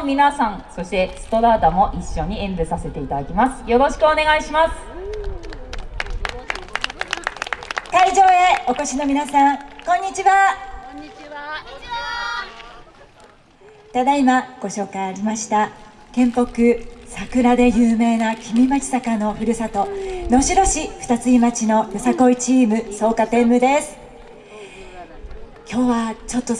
の皆さんそしてストラーダも一緒に演舞させていただきます。よろしくお願いします。会場へお越しの皆さんこんにちは。こんにちは。ただいまご紹介ありました県北桜で有名な君町坂のふるさと能代市二つ井町のよさこいチーム草加天武です。今日はちょっと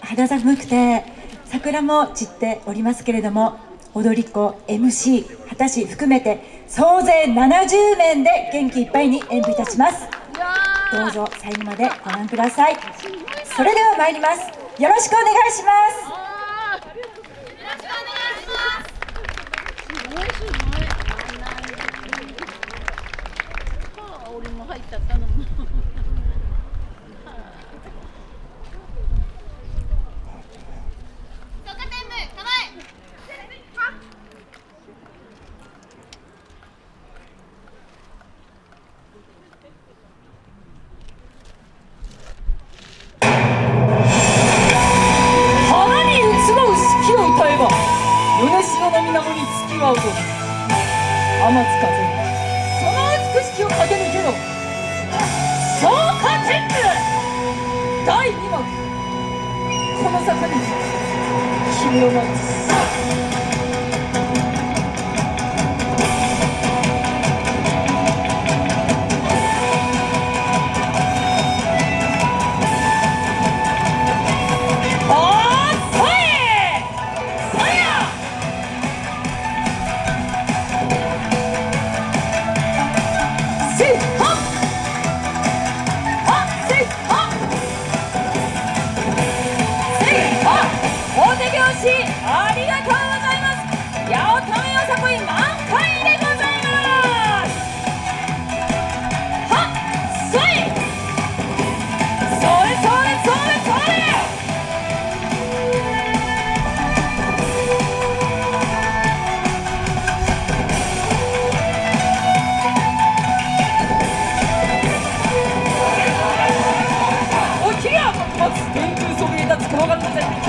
肌寒くて桜も散っておりますけれども踊り子 MC 果たし含めて総勢70名で元気いっぱいに演舞いたします。どうぞ最後までご覧ください。それでは参ります。よろしくお願いします。俺も入っちゃったのも天津風その美しきを駆け抜けろ消化天狗第2幕この坂に君を待つ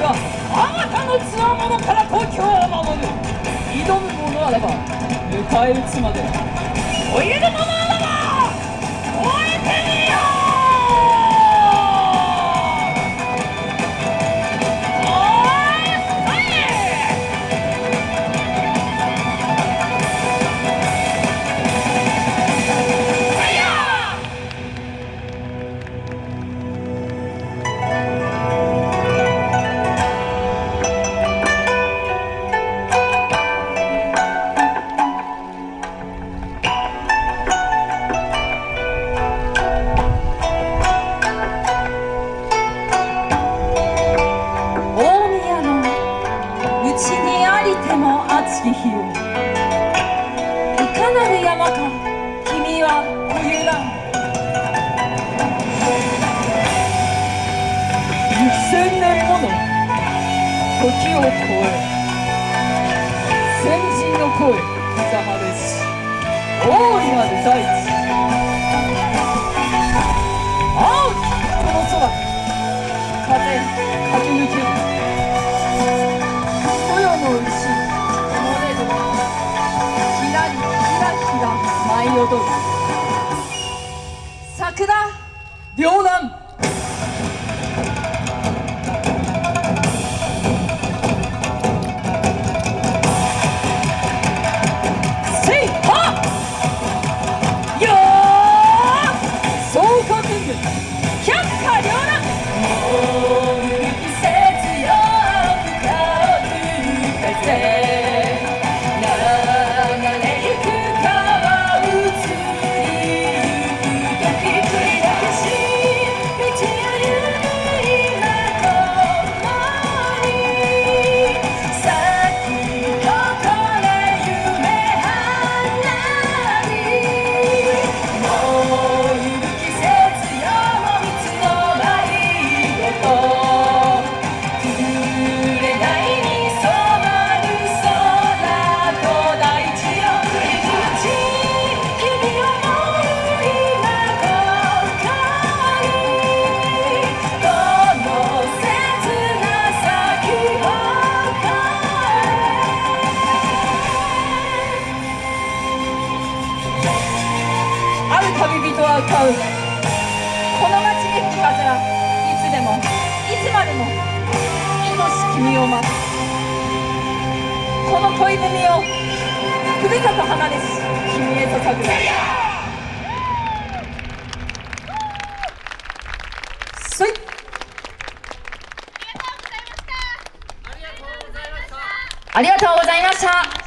はあまたのつわものから東京を守る。挑む者あれば迎え撃つまで。おいで者時を超え先人の声刻まれし大いなる。大地青きこの空風駆け抜ける豊の牛漏れるひらりひらひら舞い踊る桜両南う。この街に吹き風らいつでもいつまでも愛し君を待つ。この恋文をふるさと離れし君へ捧ぐ。ありがとうございました